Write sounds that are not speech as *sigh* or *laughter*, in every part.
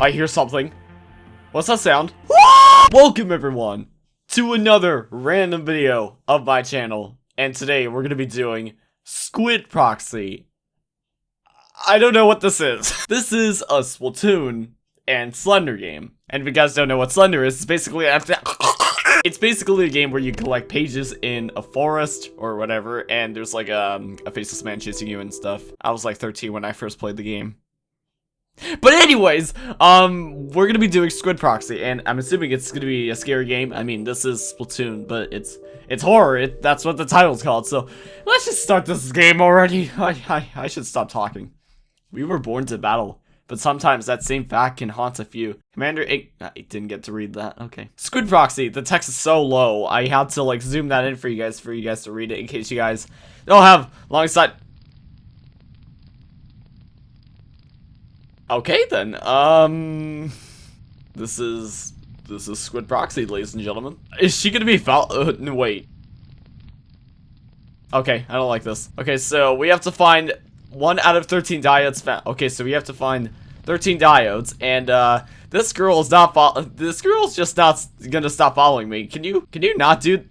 I hear something. What's that sound? Welcome everyone to another random video of my channel. And today we're going to be doing Squid Proxy. I don't know what this is. *laughs* this is a Splatoon and Slender game. And if you guys don't know what Slender is, it's basically *laughs* it's basically a game where you collect pages in a forest or whatever, and there's like a, um, a faceless man chasing you and stuff. I was like 13 when I first played the game. But anyways, um, we're gonna be doing Squid Proxy, and I'm assuming it's gonna be a scary game. I mean, this is Splatoon, but it's it's horror. It, that's what the title's called. So let's just start this game already. *laughs* I, I I should stop talking. We were born to battle, but sometimes that same fact can haunt a few. Commander it, I didn't get to read that. Okay. Squid Proxy. The text is so low. I had to like zoom that in for you guys for you guys to read it in case you guys don't have long sight. Okay then, um... This is... This is Squid Proxy, ladies and gentlemen. Is she gonna be foul- uh, no, wait. Okay, I don't like this. Okay, so we have to find 1 out of 13 diodes found. Okay, so we have to find 13 diodes, and, uh, this girl is not fo- this girl's just not gonna stop following me. Can you- can you not, dude?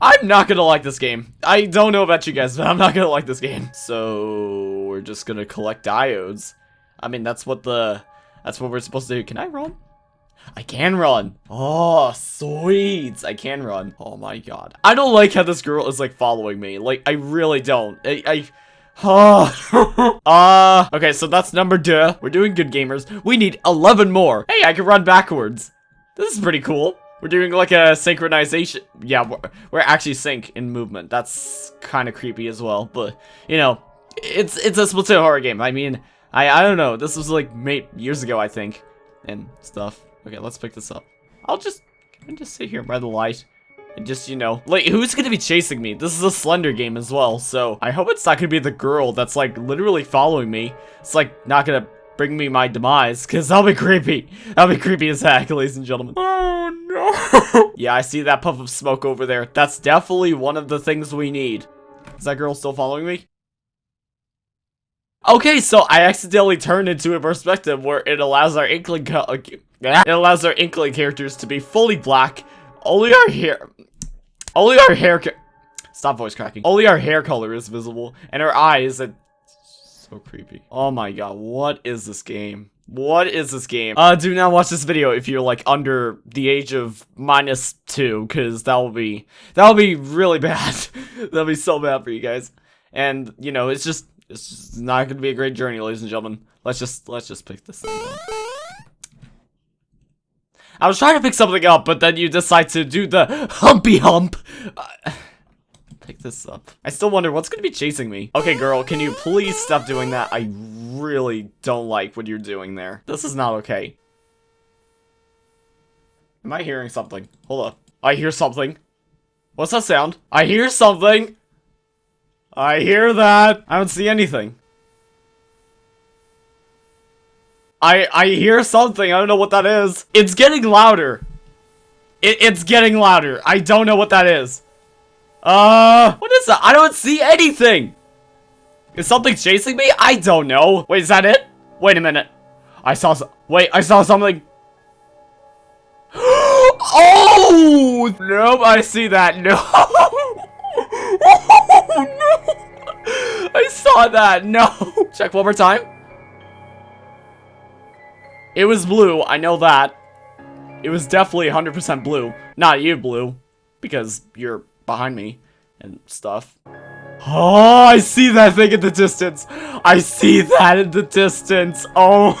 I'm not gonna like this game. I don't know about you guys, but I'm not gonna like this game. So we're just gonna collect diodes. I mean, that's what the that's what we're supposed to do. Can I run? I can run. Oh, sweet. I can run. Oh my god. I don't like how this girl is like following me. Like, I really don't. I, I Oh, *laughs* uh, okay, so that's number two. We're doing good gamers. We need 11 more. Hey, I can run backwards. This is pretty cool. We're doing like a synchronization. Yeah, we're, we're actually sync in movement. That's kind of creepy as well. But, you know, it's it's a Splatoon horror game. I mean, I, I don't know. This was like made years ago, I think. And stuff. Okay, let's pick this up. I'll just, can just sit here by the light. And just, you know, like, who's gonna be chasing me? This is a Slender game as well, so I hope it's not gonna be the girl that's, like, literally following me. It's, like, not gonna bring me my demise, because that'll be creepy. That'll be creepy as heck, ladies and gentlemen. Oh, no. *laughs* yeah, I see that puff of smoke over there. That's definitely one of the things we need. Is that girl still following me? Okay, so I accidentally turned into a perspective where it allows our inkling uh, *laughs* it allows our inkling characters to be fully black. Only our hair only our hair Stop voice cracking. Only our hair color is visible and our eyes and so creepy. Oh my god, what is this game? What is this game? Uh, do not watch this video if you're, like, under the age of minus two, because that will be, that will be really *laughs* bad. That'll be so bad for you guys. And, you know, it's just, it's just not gonna be a great journey, ladies and gentlemen. Let's just, let's just pick this. I was trying to pick something up, but then you decide to do the *laughs* humpy hump. Uh, pick this up. I still wonder what's gonna be chasing me. Okay, girl, can you please stop doing that? I really don't like what you're doing there. This is not okay. Am I hearing something? Hold up. I hear something. What's that sound? I hear something! I hear that! I don't see anything. I I hear something. I don't know what that is. It's getting louder. It, it's getting louder. I don't know what that is. Uh, what is that? I don't see anything. Is something chasing me? I don't know. Wait, is that it? Wait a minute. I saw Wait, I saw something. *gasps* oh! Nope, I see that. No. oh, *laughs* no. I saw that. No. Check one more time. It was blue. I know that. It was definitely 100% blue. Not you, blue. Because you're behind me and stuff. Oh, I see that thing in the distance. I see that in the distance. Oh.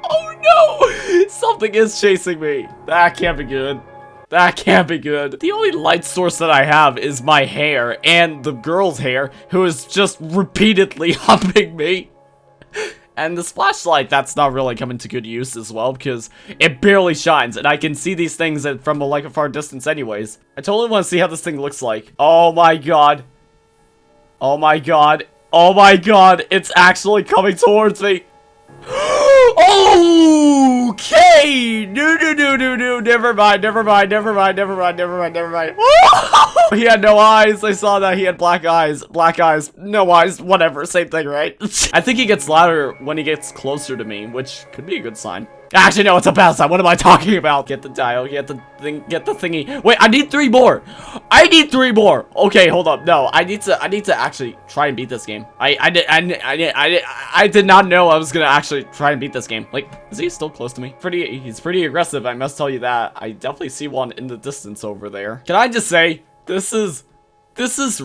*laughs* oh no. Something is chasing me. That can't be good. That can't be good. The only light source that I have is my hair and the girl's hair who is just repeatedly *laughs* humping me. And this flashlight, that's not really coming to good use as well, because it barely shines, and I can see these things from a, like a far distance anyways. I totally want to see how this thing looks like. Oh my god. Oh my god. Oh my god, it's actually coming towards me. *gasps* okay! No, no, no, no, no, never mind, never mind, never mind, never mind, never mind, never mind. *laughs* he had no eyes. I saw that he had black eyes. Black eyes, no eyes, whatever. Same thing, right? *laughs* I think he gets louder when he gets closer to me, which could be a good sign. Actually, no, it's a bad sign. What am I *laughs* talking about? Get the dial, get the thing, get the thingy. Wait, I need three more. I need three more. Okay, hold up. No, I need to, I need to actually try and beat this game. I, I did, I, I did, I did, I did not know I was gonna actually try and beat this game. Like, is he still close to me? Pretty, he's pretty aggressive. I must tell you that. I definitely see one in the distance over there. Can I just say, this is, this is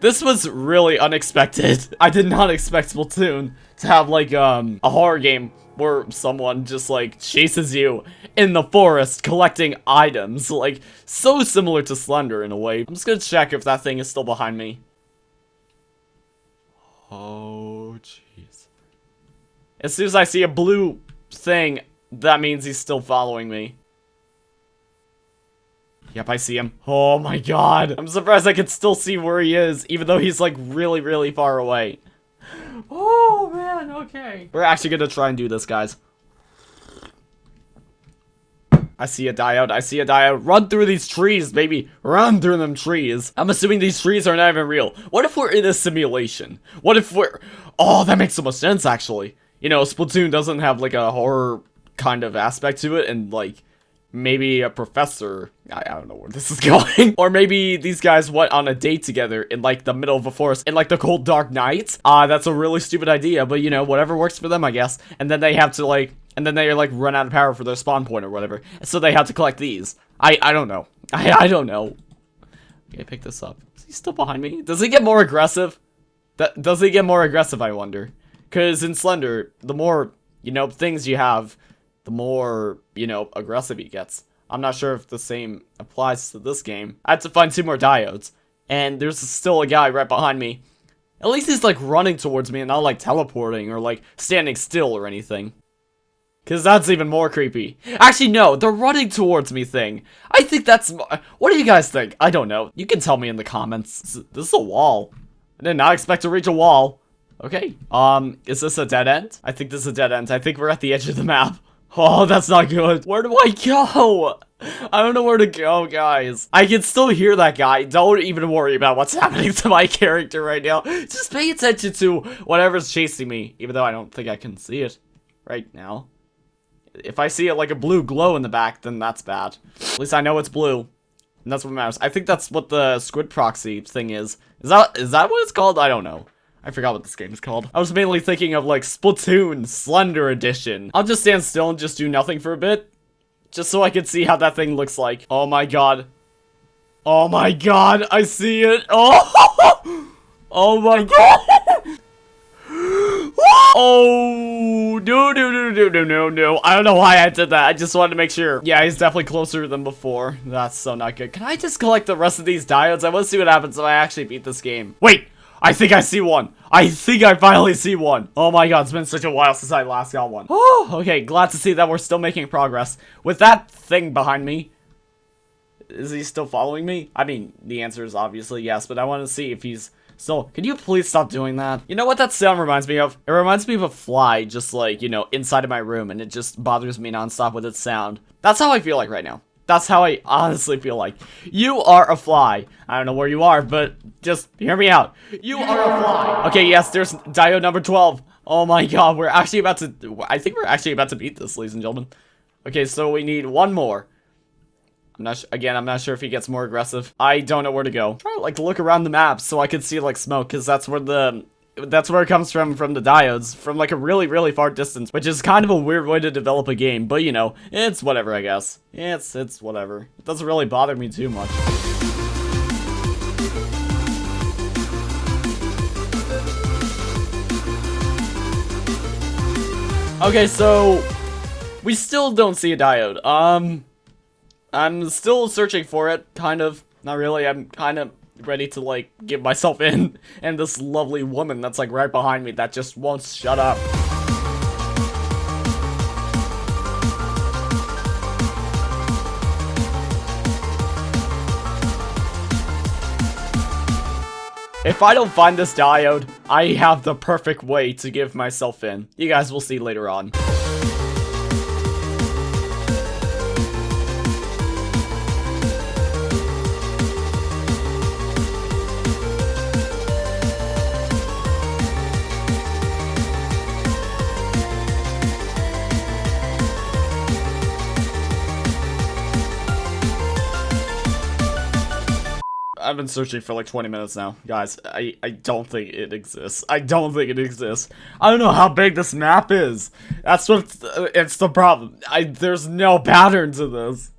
this was really unexpected. *laughs* I did not expect Splatoon to have like um a horror game where someone just like chases you in the forest collecting items. *laughs* Like so similar to Slender in a way. I'm just gonna check if that thing is still behind me. Oh jeez. As soon as I see a blue thing, that means he's still following me. Yep, I see him. Oh my god. I'm surprised I can still see where he is, even though he's like really, really far away. Oh man, okay. We're actually gonna try and do this, guys. I see a diode, I see a diode. Run through these trees, baby. Run through them trees. I'm assuming these trees are not even real. What if we're in a simulation? What if we're... Oh, that makes so much sense, actually. You know, Splatoon doesn't have, like, a horror kind of aspect to it, and, like, maybe a professor. I, I, don't know where this is *laughs* going. or maybe these guys went on a date together in like the middle of a forest in like the cold dark night. Ah, uh, that's a really stupid idea, but you know, whatever works for them, I guess. And then they have to like, and then they like run out of power for their spawn point or whatever. So they have to collect these. I, I don't know. *laughs* I, I don't know. Okay, pick this up. Is he still behind me? Does he get more aggressive? That Does he get more aggressive, I wonder? Because in Slender, the more, you know, things you have, the more, you know, aggressive he gets. I'm not sure if the same applies to this game. I had to find two more diodes, and there's still a guy right behind me. At least he's like running towards me and not like teleporting or like standing still or anything. Cause that's even more creepy. Actually, no, the running towards me thing. I think that's... What do you guys think? I don't know. You can tell me in the comments. This is a wall. I did not expect to reach a wall. Okay, um, is this a dead end? I think this is a dead end. I think we're at the edge of the map. Oh, that's not good. Where do I go? I don't know where to go, guys. I can still hear that guy. Don't even worry about what's *laughs* happening to my character right now. Just pay attention to whatever's chasing me, even though I don't think I can see it right now. If I see it like a blue glow in the back, then that's bad. At least I know it's blue. And that's what matters. I think that's what the squid proxy thing is. Is that is that what it's called? I don't know. I forgot what this game is called. I was mainly thinking of like Splatoon Slender Edition. I'll just stand still and just do nothing for a bit. Just so I can see how that thing looks like. Oh my god. Oh my god, I see it. *laughs* Oh, oh my god. *gasps* Oh, no, no, no, no, no, no, no. I don't know why I did that. I just wanted to make sure. Yeah, he's definitely closer than before. That's so not good. Can I just collect the rest of these diodes? I want to see what happens if I actually beat this game. Wait, I think I see one. I think I finally see one. Oh my god, it's been such a while since I last got one. Oh, okay, glad to see that we're still making progress. With that thing behind me, is he still following me? I mean, the answer is obviously yes, but I want to see if he's still... Can you please stop doing that? You know what that sound reminds me of? It reminds me of a fly just like, you know, inside of my room, and it just bothers me nonstop with its sound. That's how I feel like right now. That's how I honestly feel like. You are a fly. I don't know where you are, but just hear me out. You are a fly. Okay, yes, there's diode number 12. Oh my god, we're actually about to... I think we're actually about to beat this, ladies and gentlemen. Okay, so we need one more. I'm not again, I'm not sure if he gets more aggressive. I don't know where to go. Try to like look around the map so I could see like smoke, because that's where the that's where it comes from from the diodes from like a really really far distance which is kind of a weird way to develop a game but you know it's whatever i guess. It's it's whatever. It doesn't really bother me too much. Okay so we still don't see a diode. Um i'm still searching for it kind of. Not really i'm kind of ready to like give myself in and this lovely woman that's like right behind me that just won't shut up. If I don't find this diode, I have the perfect way to give myself in. You guys will see later on. I've been searching for like 20 minutes now. Guys, I, I don't think it exists. I don't think it exists. I don't know how big this map is. That's what, uh, it's the problem. I, there's no pattern to this.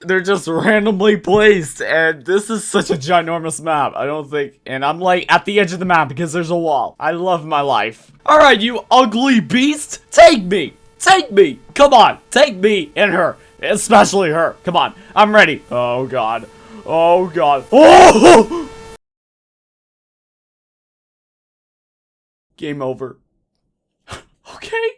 They're just randomly placed, and this is such a ginormous map. I don't think, and I'm like at the edge of the map because there's a wall. I love my life. All right, you ugly beast, take me, take me. Come on, take me and her, especially her. Come on, I'm ready. Oh God, oh God, *laughs* oh! Game over. *laughs* okay.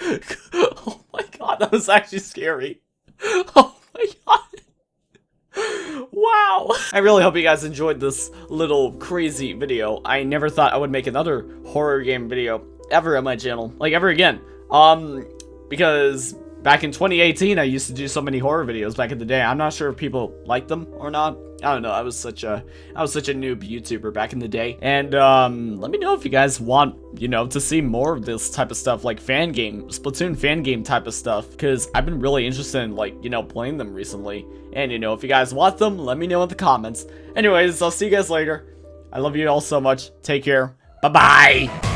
*laughs* oh my God, that was actually scary. Oh my god. wow. I really hope you guys enjoyed this little crazy video. I never thought I would make another horror game video ever on my channel. Like, ever again. Um, because back in 2018, I used to do so many horror videos back in the day. I'm not sure if people like them or not. I don't know. I was such a I was such a noob YouTuber back in the day. And um, let me know if you guys want, you know, to see more of this type of stuff, like fan game, Splatoon fan game type of stuff, because I've been really interested in like, you know, playing them recently. And you know, if you guys want them, let me know in the comments. Anyways, I'll see you guys later. I love you all so much. Take care. Bye bye.